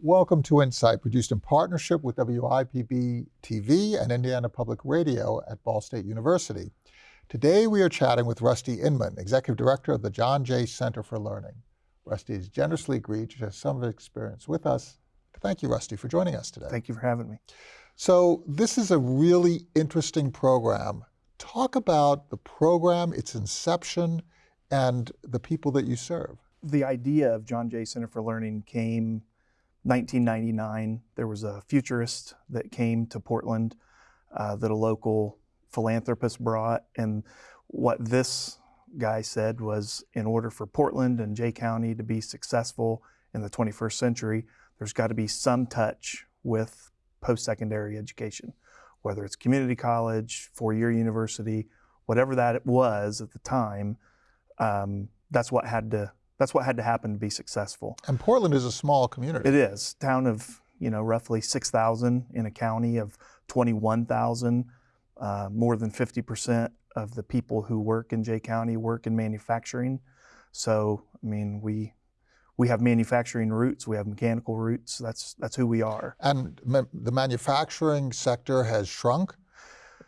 Welcome to Insight, produced in partnership with WIPB TV and Indiana Public Radio at Ball State University. Today we are chatting with Rusty Inman, Executive Director of the John Jay Center for Learning. Rusty has generously agreed to share some of his experience with us. Thank you, Rusty, for joining us today. Thank you for having me. So this is a really interesting program. Talk about the program, its inception, and the people that you serve. The idea of John Jay Center for Learning came 1999. There was a futurist that came to Portland uh, that a local philanthropist brought. And what this guy said was in order for Portland and Jay County to be successful in the 21st century, there's got to be some touch with post secondary education, whether it's community college, four year university, whatever that was at the time. Um, that's what had to that's what had to happen to be successful. And Portland is a small community. It is town of you know roughly six thousand in a county of twenty one thousand. Uh, more than 50% of the people who work in Jay County work in manufacturing. So, I mean, we we have manufacturing roots, we have mechanical roots. That's that's who we are. And ma the manufacturing sector has shrunk.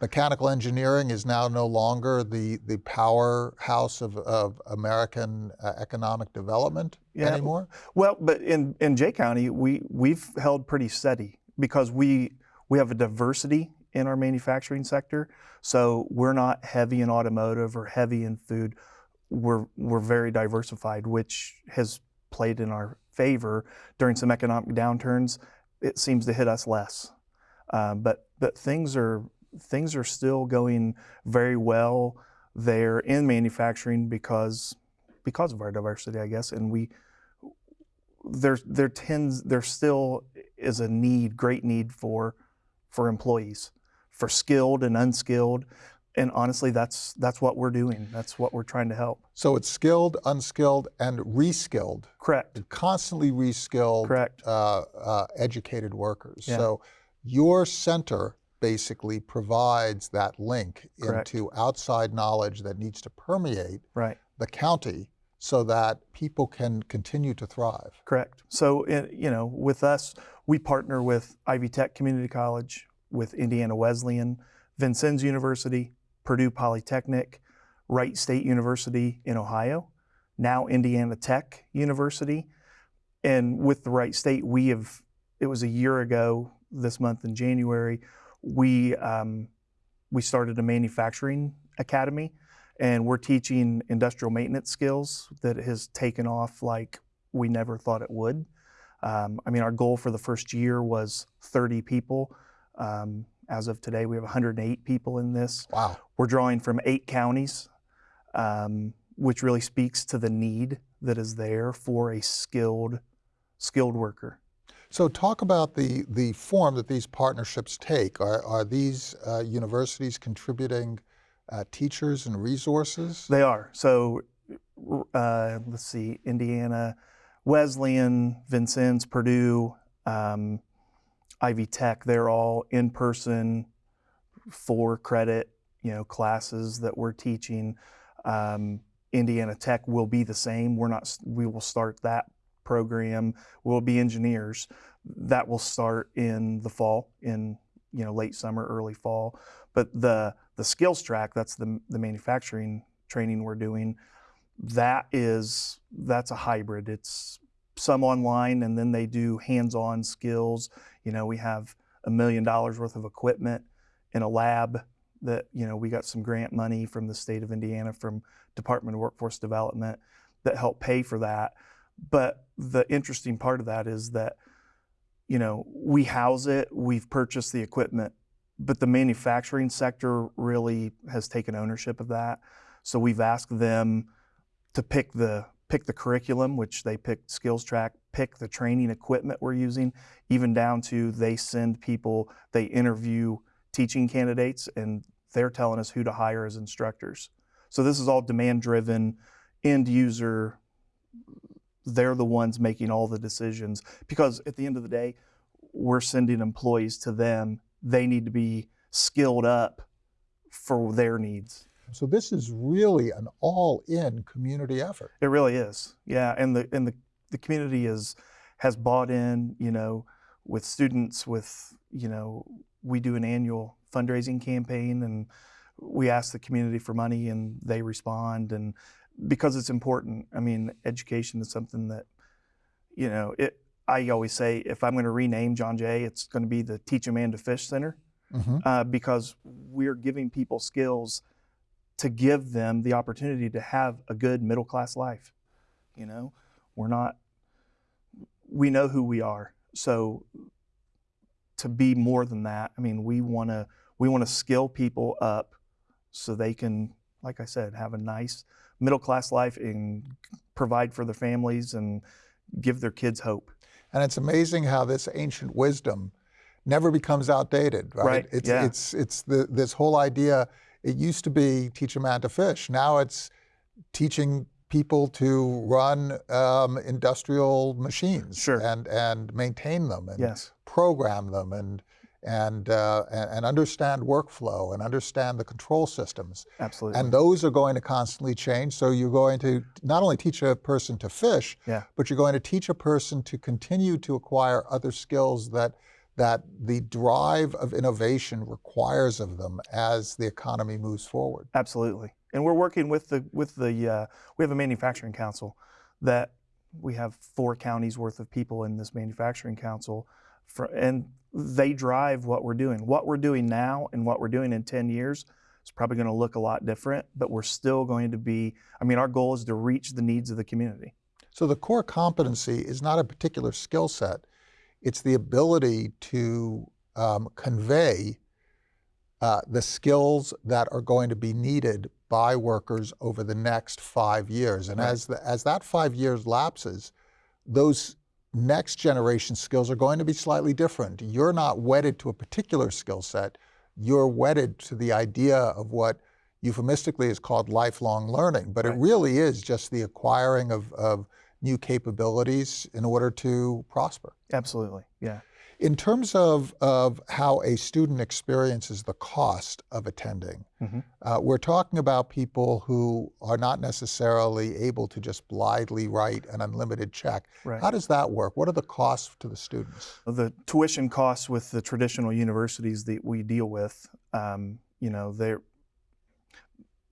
Mechanical engineering is now no longer the the powerhouse of, of American uh, economic development yeah. anymore. Well, but in in Jay County, we we've held pretty steady because we we have a diversity in our manufacturing sector. So we're not heavy in automotive or heavy in food. We're, we're very diversified, which has played in our favor during some economic downturns. It seems to hit us less. Uh, but, but things are, things are still going very well there in manufacturing because, because of our diversity, I guess. And we, there, there tends, there still is a need, great need for, for employees for skilled and unskilled. And honestly, that's that's what we're doing. That's what we're trying to help. So it's skilled, unskilled, and reskilled. Correct. Constantly reskilled. Correct. Uh, uh, educated workers. Yeah. So your center basically provides that link Correct. into outside knowledge that needs to permeate right. the county so that people can continue to thrive. Correct. So, eh, you know, with us, we partner with Ivy Tech Community College, with Indiana Wesleyan, Vincennes University, Purdue Polytechnic, Wright State University in Ohio, now Indiana Tech University. And with the Wright State, we have, it was a year ago this month in January, we, um, we started a manufacturing academy and we're teaching industrial maintenance skills that has taken off like we never thought it would. Um, I mean, our goal for the first year was 30 people. Um, as of today, we have 108 people in this. Wow. We're drawing from eight counties, um, which really speaks to the need that is there for a skilled, skilled worker. So talk about the, the form that these partnerships take. Are, are these uh, universities contributing uh, teachers and resources? They are. So uh, let's see, Indiana, Wesleyan, Vincennes, Purdue, um, Ivy Tech, they're all in-person, for credit, you know, classes that we're teaching. Um, Indiana Tech will be the same. We're not. We will start that program. We'll be engineers. That will start in the fall, in you know late summer, early fall. But the the skills track, that's the the manufacturing training we're doing. That is that's a hybrid. It's some online, and then they do hands-on skills. You know, we have a million dollars worth of equipment in a lab that you know we got some grant money from the state of Indiana from Department of Workforce Development that helped pay for that. But the interesting part of that is that you know we house it, we've purchased the equipment, but the manufacturing sector really has taken ownership of that. So we've asked them to pick the pick the curriculum, which they picked skills track, pick the training equipment we're using, even down to they send people, they interview teaching candidates, and they're telling us who to hire as instructors. So this is all demand driven, end user, they're the ones making all the decisions because at the end of the day, we're sending employees to them. They need to be skilled up for their needs. So this is really an all-in community effort. It really is. Yeah, and the and the, the community is has bought in, you know, with students, with, you know, we do an annual fundraising campaign and we ask the community for money and they respond. And because it's important, I mean, education is something that, you know, it, I always say if I'm going to rename John Jay, it's going to be the Teach a Man to Fish Center hmm uh, because we're giving people skills to give them the opportunity to have a good middle class life. You know, we're not, we know who we are. So to be more than that, I mean, we want to, we want to skill people up so they can, like I said, have a nice middle class life and provide for their families and give their kids hope. And it's amazing how this ancient wisdom never becomes outdated, right? Right, It's yeah. it's it's the this whole idea. It used to be teach a man to fish. Now it's teaching people to run um, industrial machines Sure. and and maintain them and Yes. program them and and, uh, and and understand workflow and understand the control systems. Absolutely. And those are going to constantly change. So you're going to not only teach a person to fish, Yeah. but you're going to teach a person to continue to acquire other skills that that the drive of innovation requires of them as the economy moves forward. Absolutely, and we're working with the with the uh, we have a manufacturing council that we have four counties worth of people in this manufacturing council, for, and they drive what we're doing. What we're doing now and what we're doing in ten years is probably going to look a lot different, but we're still going to be. I mean, our goal is to reach the needs of the community. So the core competency is not a particular skill set; it's the ability to um, convey uh, the skills that are going to be needed by workers over the next five years. And Right. as the, as that five years lapses, those next generation skills are going to be slightly different. You're not wedded to a particular skill set. You're wedded to the idea of what euphemistically is called lifelong learning, but it really is just the acquiring of, of new capabilities in order to prosper. Absolutely, yeah. In terms of, of how a student experiences the cost of attending, Mhm. uh, we're talking about people who are not necessarily able to just blithely write an unlimited check. Right. How does that work? What are the costs to the students? the tuition costs with the traditional universities that we deal with, um, you know, they're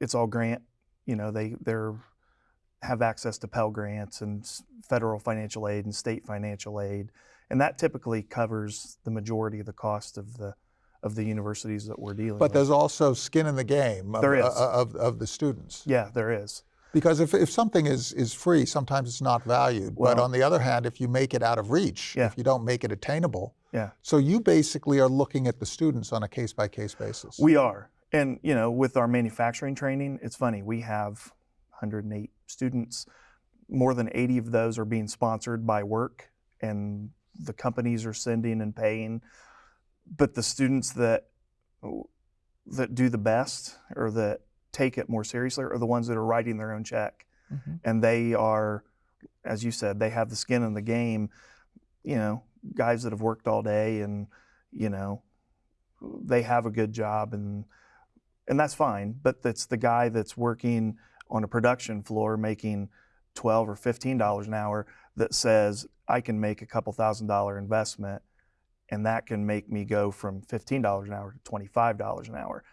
it's all grant. You know, they they're have access to Pell grants and federal financial aid and state financial aid, and that typically covers the majority of the cost of the of the universities that we're dealing But with. But there's also skin in the game of, There is. uh, of, of the students. yeah, there is. Because if, if something is, is free, sometimes it's not valued. but on the other hand, if you make it out of reach, Yeah. if you don't make it attainable, Yeah. so you basically are looking at the students on a case by case basis. We are. And, you know, with our manufacturing training, it's funny, we have 108 students. More than 80 of those are being sponsored by work, and the companies are sending and paying. But the students that that do the best or that take it more seriously are the ones that are writing their own check. Mhm. And they are, as you said, they have the skin in the game. You know, guys that have worked all day and, you know, they have a good job and and that's fine. But that's the guy that's working on a production floor making twelve or fifteen dollars an hour that says I can make a couple thousand dollar investment and that can make me go from fifteen dollars an hour to twenty five dollars an hour.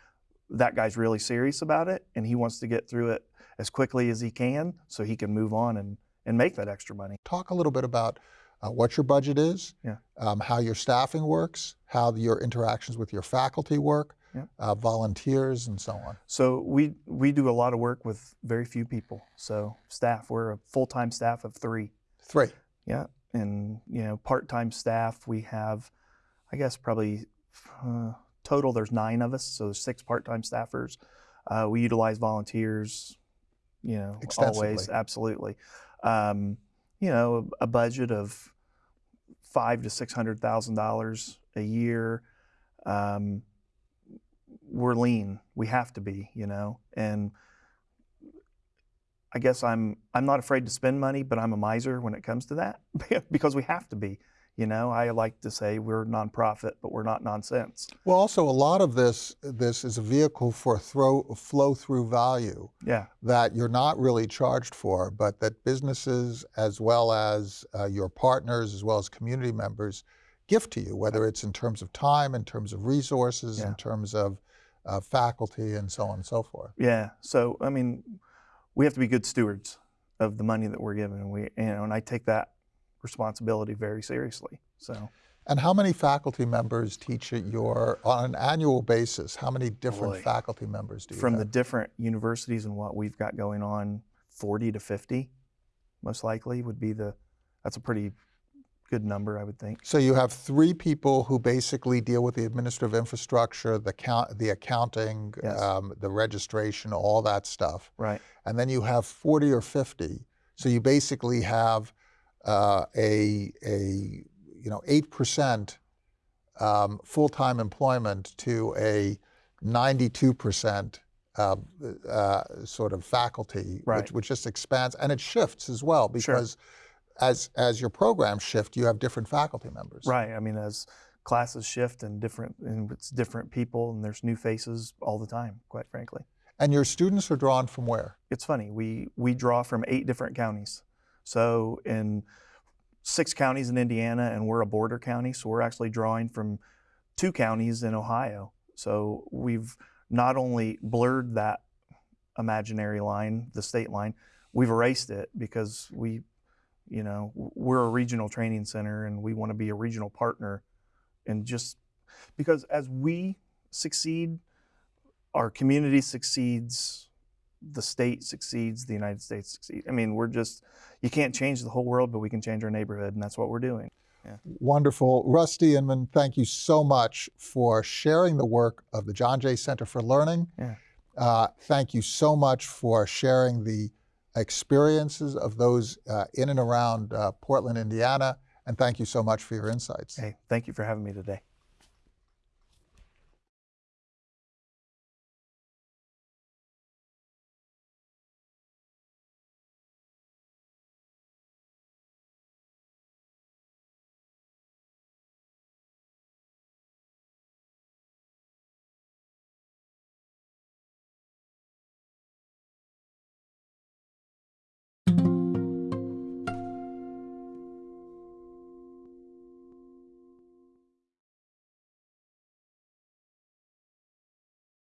That guy's really serious about it and he wants to get through it as quickly as he can so he can move on and, and make that extra money. Talk a little bit about uh, what your budget is, Yeah. um, how your staffing works, how your interactions with your faculty work, Yeah. uh, volunteers, and so on. So we we do a lot of work with very few people. So staff, we're a full time staff of three. Three. Yeah, and you know part time staff we have, I guess probably uh, total there's nine of us. So there's six part time staffers. Uh, we utilize volunteers. You know, always absolutely. Um, you know, a, a budget of five to six hundred thousand dollars a year. Um, we're lean. We have to be, you know, and I guess I'm I'm not afraid to spend money, but I'm a miser when it comes to that because we have to be. You know, I like to say we're nonprofit, but we're not nonsense. Well, also a lot of this this is a vehicle for throw, flow through value Yeah, that you're not really charged for, but that businesses as well as uh, your partners as well as community members gift to you, whether it's in terms of time, in terms of resources, Yeah. in terms of uh, faculty, and so on and so forth. yeah. So I mean, we have to be good stewards of the money that we're given, and we, you know, and I take that responsibility very seriously. So And how many faculty members teach at your on an annual basis? How many different Boy. faculty members do you from have? the different universities and what we've got going on, 40 to 50, most likely would be the. That's a pretty good number, I would think. So you have three people who basically deal with the administrative infrastructure, the count, the accounting, Yes. um, the registration, all that stuff, Right. and then you have 40 or 50. So you basically have uh, a a you know eight percent um, full-time employment to a 92 percent. Uh, uh, sort of faculty, Right. which, which just expands, and it shifts as well Sure. As as your programs shift, you have different faculty members. Right. I mean, as classes shift and different, and it's different people, and there's new faces all the time. Quite frankly, And your students are drawn from where? it's funny. We we draw from eight different counties. So in six counties in Indiana, and we're a border county, so we're actually drawing from two counties in Ohio. So we've not only blurred that imaginary line, the state line, we've erased it because we, you know, we're a regional training center and we want to be a regional partner. And just because as we succeed, our community succeeds, the state succeeds, the United States succeeds. I mean, we're just, you can't change the whole world, but we can change our neighborhood, and that's what we're doing. Wonderful. Rusty Inman, thank you so much for sharing the work of the John Jay Center for Learning. Yeah. Uh, thank you so much for sharing the experiences of those uh, in and around uh, Portland, Indiana. And thank you so much for your insights. Hey, thank you for having me today.